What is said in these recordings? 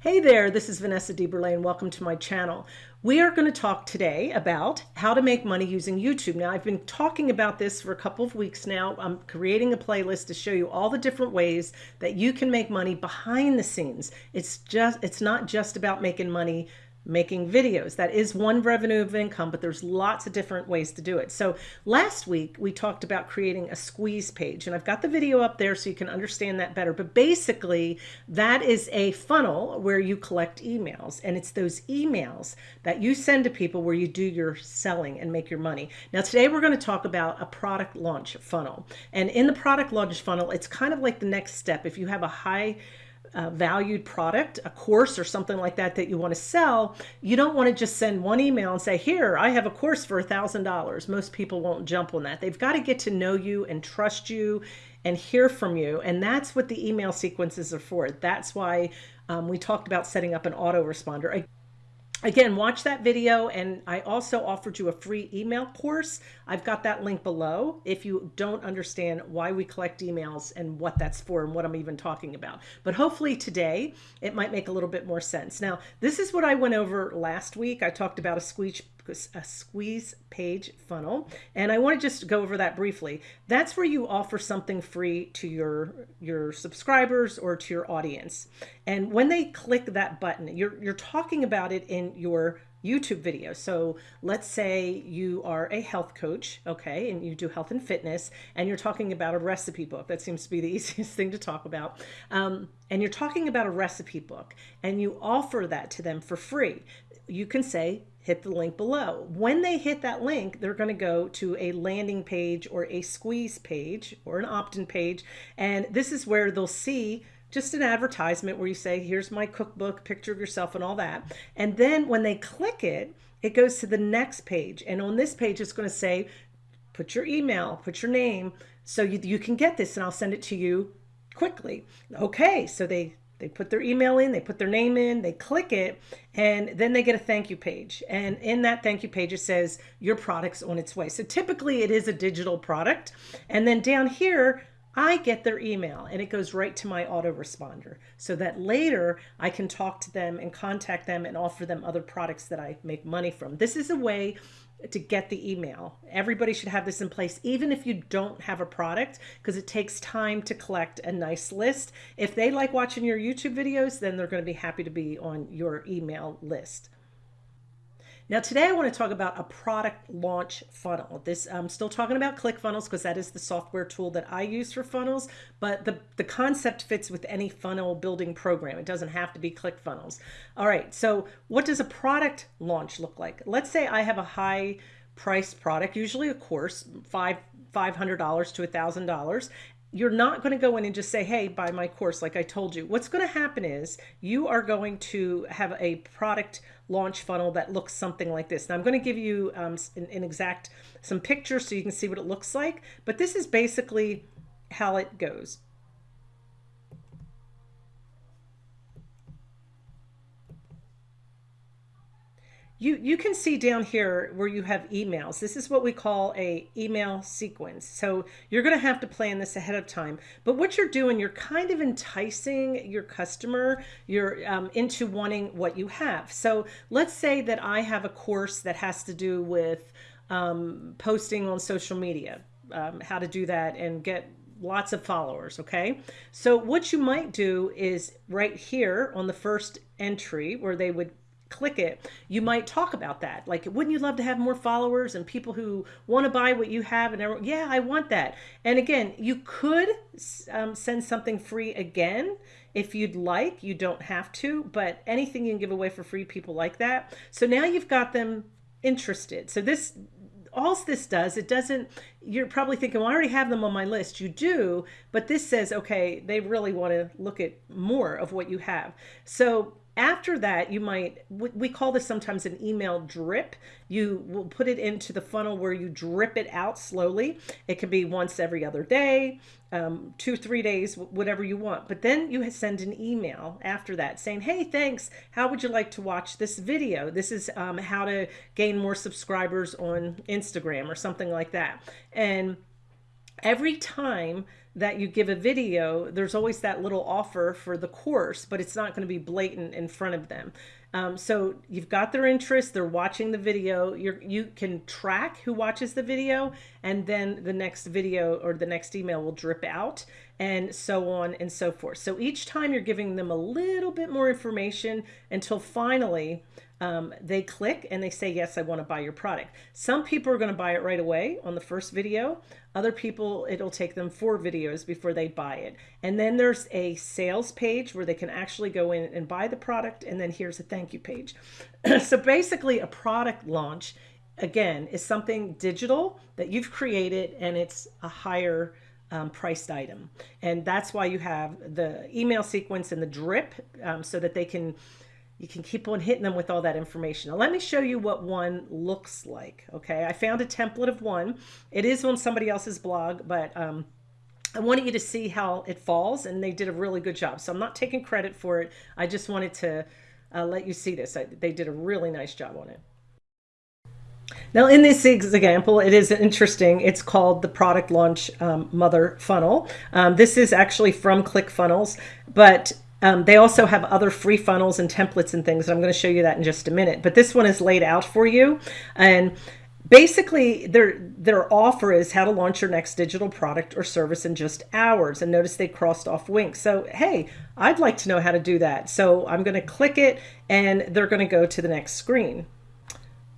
Hey there, this is Vanessa DeBurle and welcome to my channel. We are going to talk today about how to make money using YouTube. Now, I've been talking about this for a couple of weeks now. I'm creating a playlist to show you all the different ways that you can make money behind the scenes. It's just, it's not just about making money making videos. That is one revenue of income, but there's lots of different ways to do it. So last week we talked about creating a squeeze page and I've got the video up there so you can understand that better. But basically that is a funnel where you collect emails and it's those emails that you send to people where you do your selling and make your money. Now today we're going to talk about a product launch funnel and in the product launch funnel, it's kind of like the next step. If you have a high uh, valued product, a course or something like that that you want to sell, you don't want to just send one email and say, here, I have a course for a thousand dollars. Most people won't jump on that. They've got to get to know you and trust you and hear from you. And that's what the email sequences are for. That's why um, we talked about setting up an autoresponder. Again, watch that video and I also offered you a free email course. I've got that link below if you don't understand why we collect emails and what that's for and what I'm even talking about. But hopefully today it might make a little bit more sense. Now, this is what I went over last week. I talked about a squeeze a squeeze page funnel. And I want to just go over that briefly. That's where you offer something free to your, your subscribers or to your audience. And when they click that button, you're, you're talking about it in your YouTube video. So let's say you are a health coach, okay, and you do health and fitness, and you're talking about a recipe book. That seems to be the easiest thing to talk about. Um, and you're talking about a recipe book, and you offer that to them for free. You can say, hit the link below. When they hit that link, they're going to go to a landing page or a squeeze page or an opt-in page. And this is where they'll see just an advertisement where you say, here's my cookbook, picture of yourself and all that. And then when they click it, it goes to the next page. And on this page, it's going to say, put your email, put your name, so you, you can get this and I'll send it to you quickly. Okay, so they they put their email in, they put their name in, they click it, and then they get a thank you page. And in that thank you page, it says your product's on its way. So typically it is a digital product. And then down here, I get their email and it goes right to my autoresponder so that later I can talk to them and contact them and offer them other products that I make money from. This is a way to get the email. Everybody should have this in place, even if you don't have a product, because it takes time to collect a nice list. If they like watching your YouTube videos, then they're going to be happy to be on your email list. Now today I want to talk about a product launch funnel. This I'm still talking about ClickFunnels because that is the software tool that I use for funnels, but the, the concept fits with any funnel building program. It doesn't have to be ClickFunnels. All right, so what does a product launch look like? Let's say I have a high price product, usually a course, five $500 to $1,000 you're not going to go in and just say, hey, buy my course like I told you. What's going to happen is you are going to have a product launch funnel that looks something like this. Now I'm going to give you um, an, an exact, some pictures so you can see what it looks like, but this is basically how it goes. You, you can see down here where you have emails. This is what we call a email sequence. So you're going to have to plan this ahead of time. But what you're doing, you're kind of enticing your customer you're um, into wanting what you have. So let's say that I have a course that has to do with um, posting on social media, um, how to do that and get lots of followers okay so what you might do is right here on the first entry where they would click it, you might talk about that. Like, wouldn't you love to have more followers and people who want to buy what you have? And everyone, yeah, I want that. And again, you could um, send something free again if you'd like. You don't have to, but anything you can give away for free, people like that. So now you've got them interested. So this all this does, it doesn't, you're probably thinking, well, I already have them on my list. You do, but this says, okay, they really want to look at more of what you have. So after that, you might, we call this sometimes an email drip. You will put it into the funnel where you drip it out slowly. It can be once every other day, um, two, three days, whatever you want. But then you send an email after that saying, hey, thanks. How would you like to watch this video? This is um, how to gain more subscribers on Instagram or something like that. And every time that you give a video, there's always that little offer for the course, but it's not going to be blatant in front of them. Um, so you've got their interest, they're watching the video, you you can track who watches the video, and then the next video or the next email will drip out, and so on and so forth. So each time you're giving them a little bit more information until finally um, they click and they say, yes, I want to buy your product. Some people are going to buy it right away on the first video. Other people, it'll take them four videos before they buy it. And then there's a sales page where they can actually go in and buy the product. And then here's a thank you page. so basically a product launch, again, is something digital that you've created and it's a higher um, priced item. And that's why you have the email sequence and the drip um, so that they can you can keep on hitting them with all that information. Now let me show you what one looks like. Okay, I found a template of one. It is on somebody else's blog, but um, I wanted you to see how it falls and they did a really good job. So I'm not taking credit for it. I just wanted to uh, let you see this. I, they did a really nice job on it. Now in this example, it is interesting. It's called the product launch um, mother funnel. Um, this is actually from ClickFunnels, but um, they also have other free funnels and templates and things. And I'm going to show you that in just a minute. But this one is laid out for you. And basically their their offer is how to launch your next digital product or service in just hours and notice they crossed off weeks so hey I'd like to know how to do that so I'm going to click it and they're going to go to the next screen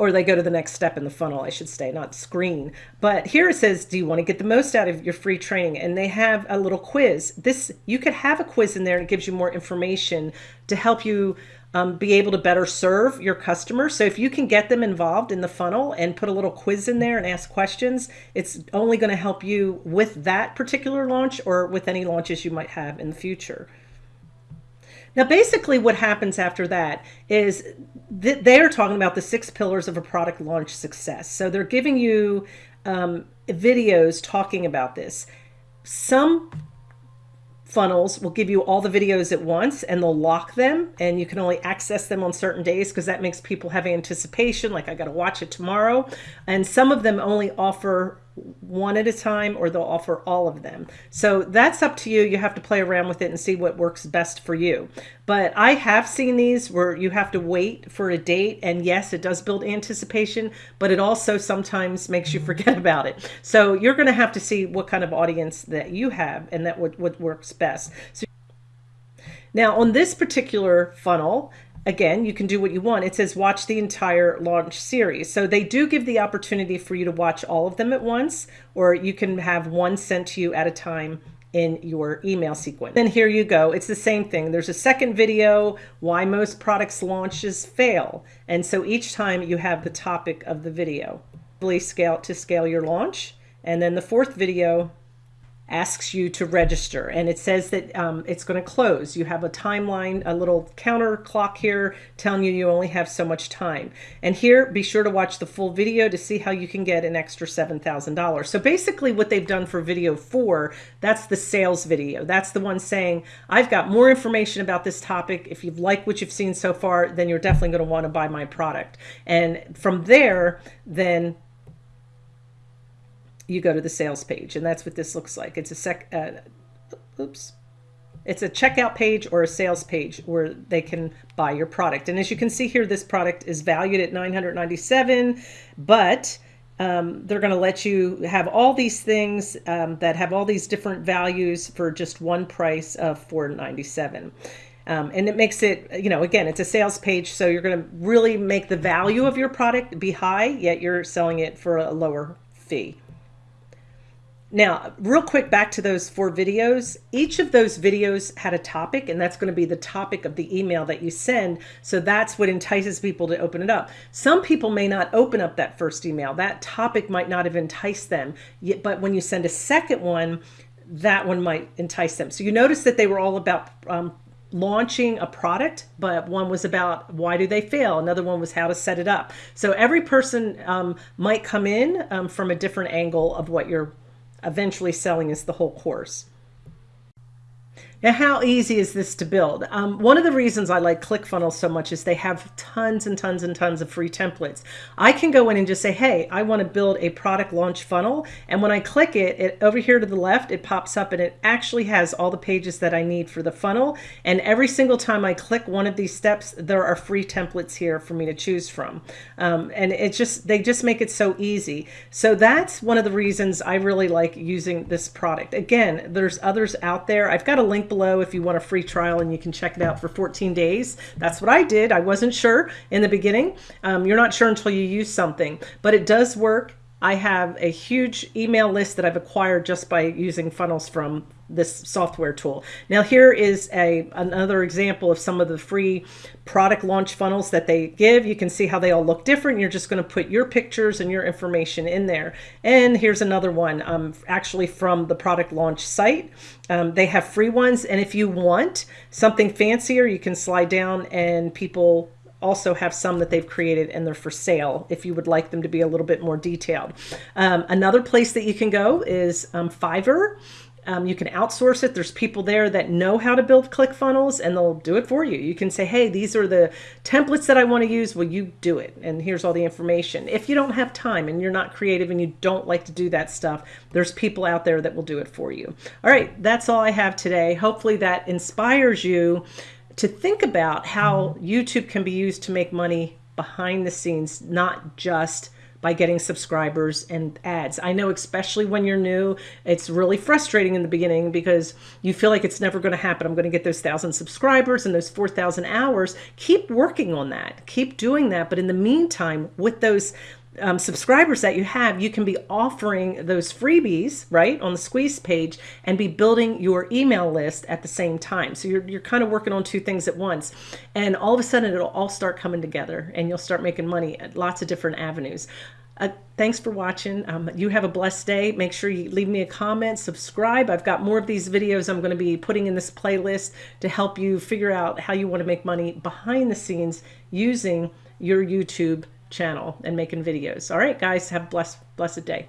or they go to the next step in the funnel, I should say, not screen. But here it says, do you want to get the most out of your free training? And they have a little quiz. This You could have a quiz in there and it gives you more information to help you um, be able to better serve your customers. So if you can get them involved in the funnel and put a little quiz in there and ask questions, it's only going to help you with that particular launch or with any launches you might have in the future. Now, basically what happens after that is th they're talking about the six pillars of a product launch success. So they're giving you um, videos talking about this. Some funnels will give you all the videos at once and they'll lock them and you can only access them on certain days because that makes people have anticipation like I got to watch it tomorrow and some of them only offer one at a time or they'll offer all of them. So that's up to you. You have to play around with it and see what works best for you. But I have seen these where you have to wait for a date and yes, it does build anticipation, but it also sometimes makes you forget about it. So you're going to have to see what kind of audience that you have and that what, what works best. So now on this particular funnel, again, you can do what you want. It says watch the entire launch series. So they do give the opportunity for you to watch all of them at once, or you can have one sent to you at a time in your email sequence. Then here you go. It's the same thing. There's a second video, why most products launches fail. And so each time you have the topic of the video. Please scale to scale your launch. And then the fourth video asks you to register and it says that um, it's going to close. You have a timeline, a little counter clock here telling you you only have so much time. And here, be sure to watch the full video to see how you can get an extra $7,000. So basically what they've done for video four, that's the sales video. That's the one saying, I've got more information about this topic. If you've liked what you've seen so far, then you're definitely going to want to buy my product. And from there, then you go to the sales page and that's what this looks like. It's a sec, uh, oops. It's a checkout page or a sales page where they can buy your product. And as you can see here, this product is valued at 997, but um, they're going to let you have all these things um, that have all these different values for just one price of 497. Um, and it makes it, you know, again, it's a sales page. So you're going to really make the value of your product be high, yet you're selling it for a lower fee. Now, real quick back to those four videos. Each of those videos had a topic, and that's going to be the topic of the email that you send. So that's what entices people to open it up. Some people may not open up that first email. That topic might not have enticed them. Yet, but when you send a second one, that one might entice them. So you notice that they were all about um, launching a product, but one was about why do they fail? Another one was how to set it up. So every person um, might come in um, from a different angle of what you're eventually selling us the whole course. Now, how easy is this to build? Um, one of the reasons I like ClickFunnels so much is they have tons and tons and tons of free templates. I can go in and just say, hey, I want to build a product launch funnel. And when I click it, it over here to the left, it pops up and it actually has all the pages that I need for the funnel. And every single time I click one of these steps, there are free templates here for me to choose from. Um, and it just, they just make it so easy. So that's one of the reasons I really like using this product. Again, there's others out there. I've got a link below if you want a free trial and you can check it out for 14 days. That's what I did. I wasn't sure in the beginning. Um, you're not sure until you use something, but it does work. I have a huge email list that I've acquired just by using funnels from this software tool. Now here is a another example of some of the free product launch funnels that they give. You can see how they all look different. You're just going to put your pictures and your information in there. And here's another one um, actually from the product launch site. Um, they have free ones. And if you want something fancier, you can slide down and people also have some that they've created and they're for sale if you would like them to be a little bit more detailed. Um, another place that you can go is um, Fiverr. Um, you can outsource it. There's people there that know how to build ClickFunnels and they'll do it for you. You can say, hey, these are the templates that I want to use. Will you do it? And here's all the information. If you don't have time and you're not creative and you don't like to do that stuff, there's people out there that will do it for you. All right, that's all I have today. Hopefully that inspires you to think about how YouTube can be used to make money behind the scenes, not just by getting subscribers and ads. I know especially when you're new, it's really frustrating in the beginning because you feel like it's never going to happen. I'm going to get those 1,000 subscribers and those 4,000 hours. Keep working on that. Keep doing that. But in the meantime, with those um, subscribers that you have, you can be offering those freebies, right, on the squeeze page and be building your email list at the same time. So you're, you're kind of working on two things at once. And all of a sudden, it'll all start coming together and you'll start making money at lots of different avenues. Uh, thanks for watching. Um, you have a blessed day. Make sure you leave me a comment, subscribe. I've got more of these videos I'm going to be putting in this playlist to help you figure out how you want to make money behind the scenes using your YouTube channel and making videos. All right, guys, have a blessed, blessed day.